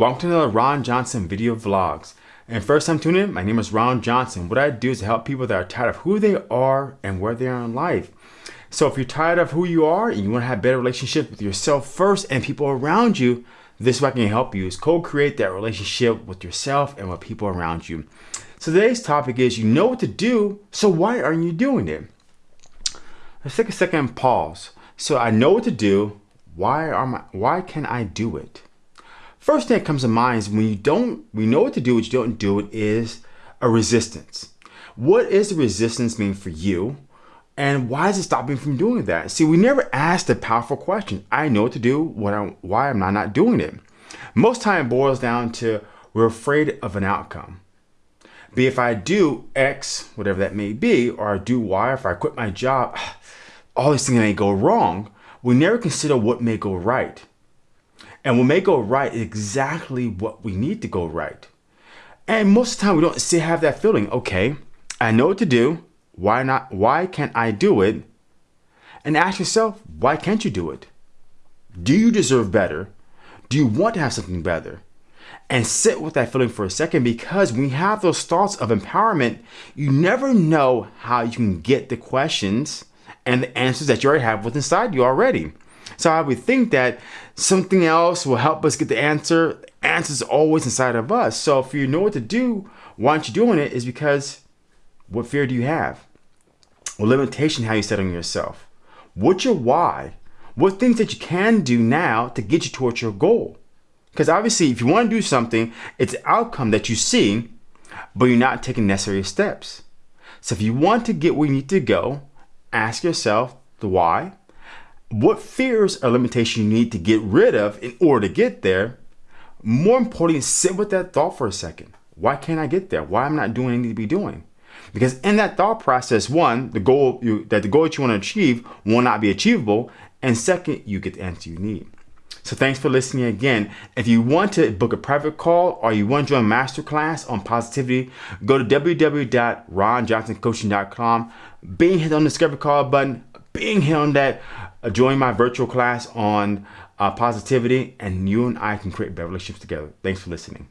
Welcome to another Ron Johnson video vlogs. And first time tuning in, my name is Ron Johnson. What I do is to help people that are tired of who they are and where they are in life. So if you're tired of who you are and you want to have better relationships with yourself first and people around you, this is what I can help you is co-create that relationship with yourself and with people around you. So today's topic is you know what to do, so why aren't you doing it? Let's take a second pause. So I know what to do, why are my, why can I do it? First thing that comes to mind is when you don't, we know what to do, but you don't do it is a resistance. What is the resistance mean for you? And why is it stopping from doing that? See, we never ask the powerful question. I know what to do, what I, why am I not doing it? Most time it boils down to we're afraid of an outcome. Be if I do X, whatever that may be, or I do Y, if I quit my job, all these things may go wrong. We never consider what may go right. And what may go right exactly what we need to go right. And most of the time we don't still have that feeling, okay, I know what to do. Why not? Why can't I do it? And ask yourself, why can't you do it? Do you deserve better? Do you want to have something better? And sit with that feeling for a second because when you have those thoughts of empowerment, you never know how you can get the questions and the answers that you already have within inside you already. So I would think that something else will help us get the answer. The answer is always inside of us. So if you know what to do, why aren't you doing it? Is because what fear do you have? What limitation how you set on yourself? What's your why? What things that you can do now to get you towards your goal? Because obviously, if you want to do something, it's outcome that you see, but you're not taking necessary steps. So if you want to get where you need to go, ask yourself the why, what fears or limitation you need to get rid of in order to get there. More importantly, sit with that thought for a second. Why can't I get there? Why am I not doing what I need to be doing? Because in that thought process, one, the goal you, that the goal that you want to achieve will not be achievable, and second, you get the answer you need. So thanks for listening again. If you want to book a private call or you want to join a masterclass on positivity, go to www.ronjohnsoncoaching.com. Being hit on the discovery call button, being hit on that join my virtual class on uh, positivity, and you and I can create better relationships together. Thanks for listening.